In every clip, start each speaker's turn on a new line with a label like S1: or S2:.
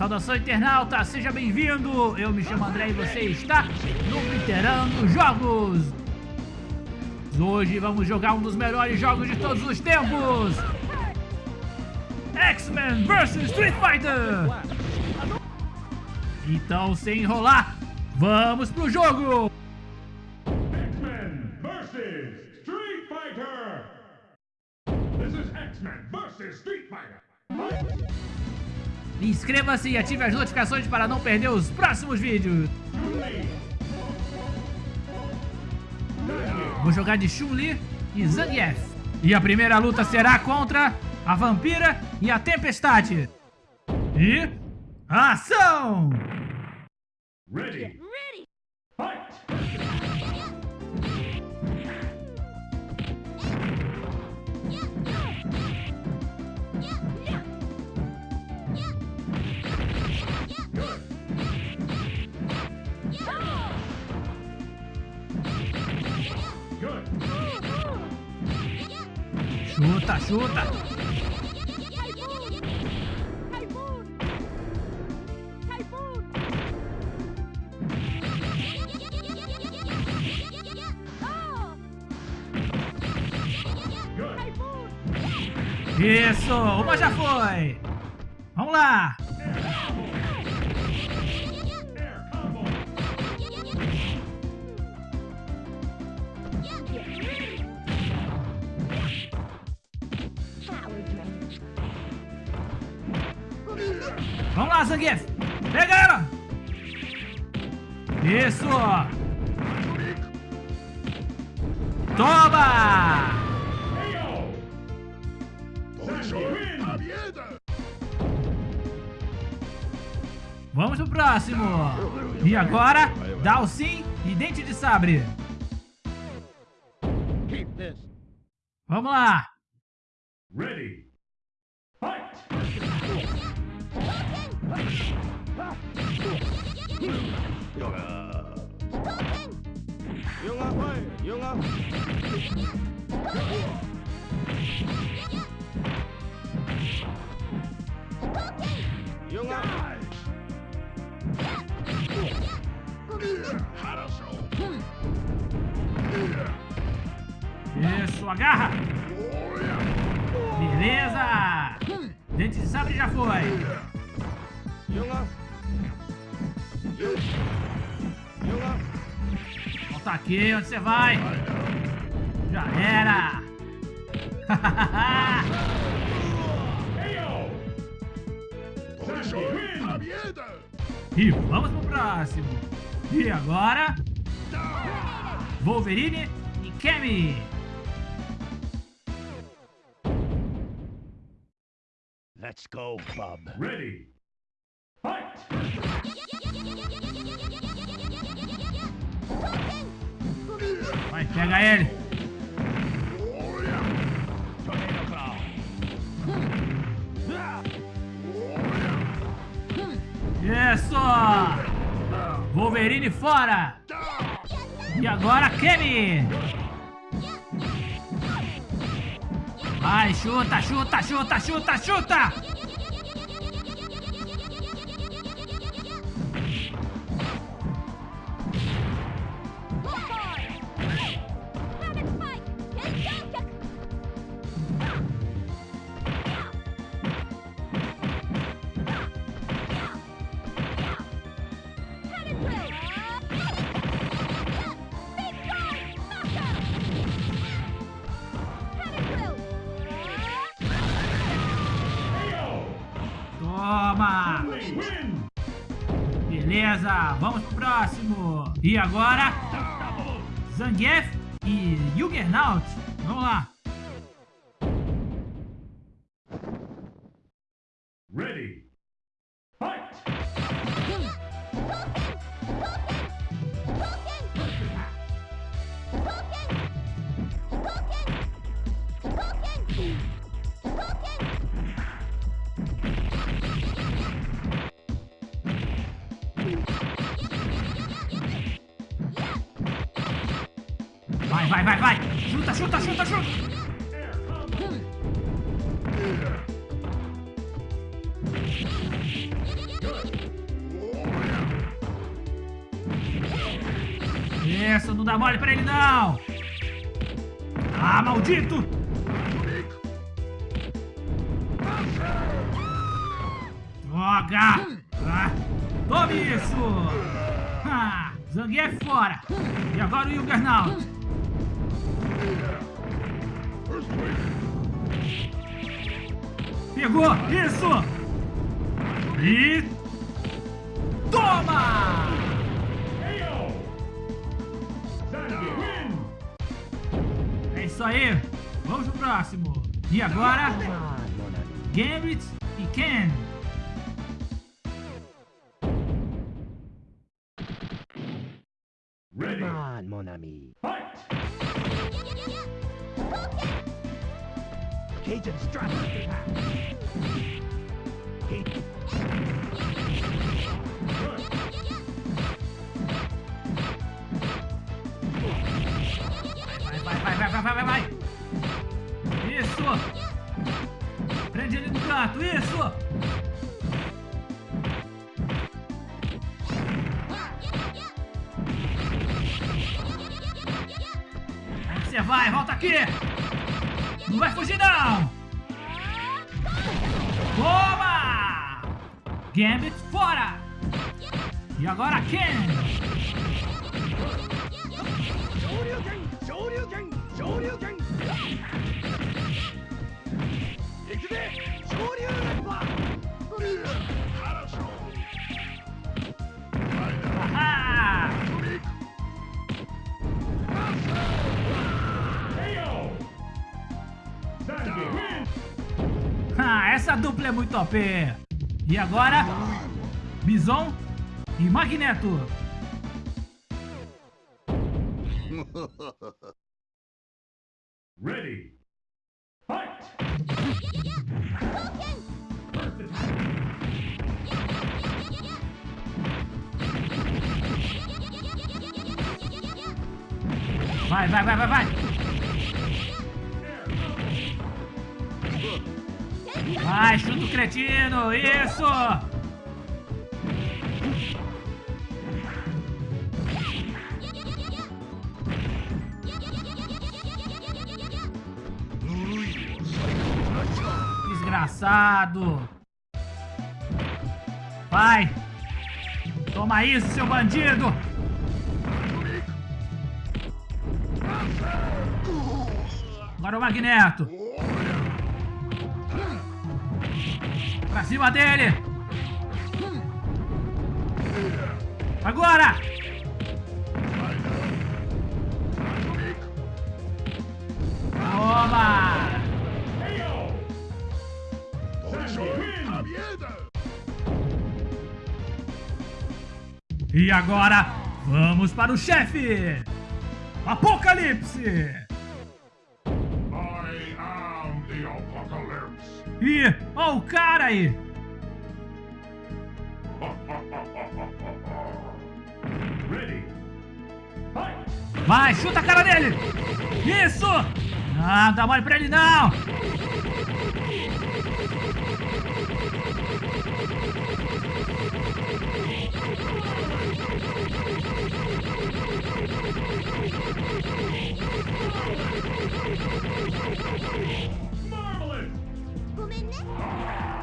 S1: Saudação internauta, seja bem-vindo! Eu me chamo André e você está no Literando Jogos! Hoje vamos jogar um dos melhores jogos de todos os tempos! X-Men vs Street Fighter! Então, sem enrolar, vamos pro jogo!
S2: X-Men versus Street Fighter! This is X-Men versus Street Fighter!
S1: Inscreva-se e ative as notificações para não perder os próximos vídeos! Vou jogar de Chun-Li e Zangief. E a primeira luta será contra a Vampira e a Tempestade. E... Ação!
S2: Ready!
S1: Chuta, chuta! Isso, uma já foi! Vamos lá! Vamos lá, Zangief! Pega ela! Isso! Toma! Vamos pro próximo! E agora, Dalsin e Dente de Sabre. Vamos lá!
S2: Ready! Fight!
S1: Isso, agarra! Volta aqui, onde você vai? Já era! E vamos pro próximo! E agora? Wolverine e Kemi!
S3: Let's go, bub.
S2: Ready!
S1: Vai, pega ele! Isso! Wolverine fora! E agora Kemi! Vai, chuta, chuta, chuta, chuta, chuta! Beleza, vamos pro próximo! E agora? Zangief e Juggernaut! Vamos lá! Vai, vai, vai, vai. Chuta, chuta, chuta, chuta. Isso, não dá mole pra ele, não. Ah, maldito. Droga. Ah, tome isso. Ah, é fora. E agora o Juggernaut. Pegou! Isso! E... Toma! É isso aí! Vamos pro próximo! E agora... Gambit e Ken!
S2: Ready,
S3: Come on, mon ami.
S2: fight!
S3: Cajun.
S2: Good!
S1: Vai, vai, vai, vai, vai, vai! Isso! Prende ele no canto, isso! Você vai? Volta aqui! Não vai fugir, não! Toma! Gambit fora! E agora Ken! Ah, essa dupla é muito OP! E agora, Bison e Magneto!
S2: Ready, fight!
S1: Vai, vai, vai, vai, vai! Vai, chuta o cretino! Isso! Desgraçado! Vai! Toma isso, seu bandido! Agora o Magneto! Pra cima dele! Agora! Toma! E agora, vamos para o chefe! Apocalipse! E, ó o cara aí! Vai, chuta a cara dele! Isso! Não, dá mole pra ele não!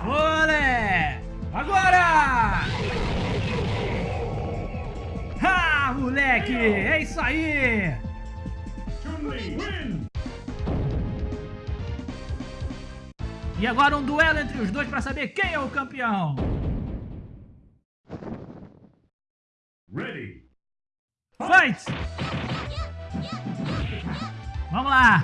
S1: Olé! Agora! Ha, moleque! É isso aí! E agora um duelo entre os dois para saber quem é o campeão!
S2: Ready,
S1: Fight! Vamos lá!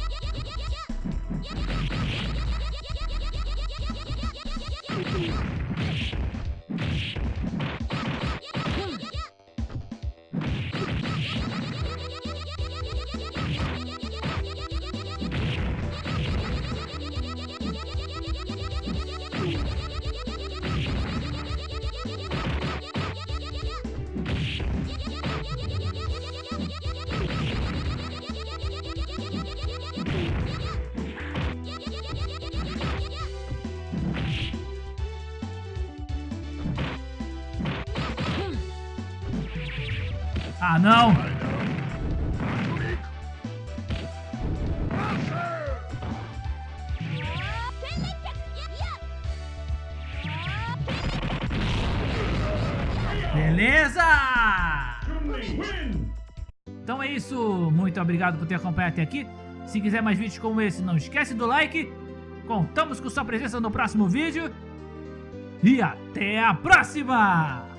S1: Ah, não. Beleza! Então é isso, muito obrigado por ter acompanhado até aqui. Se quiser mais vídeos como esse, não esquece do like. Contamos com sua presença no próximo vídeo. E até a próxima!